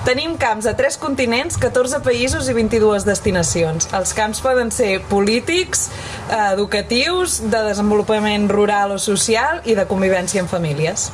Tenim camps a tres continents, 14 països i 22 destinacions. Els camps poden ser polítics, eh, educatius, de desenvolupament rural o social i de convivència en famílies.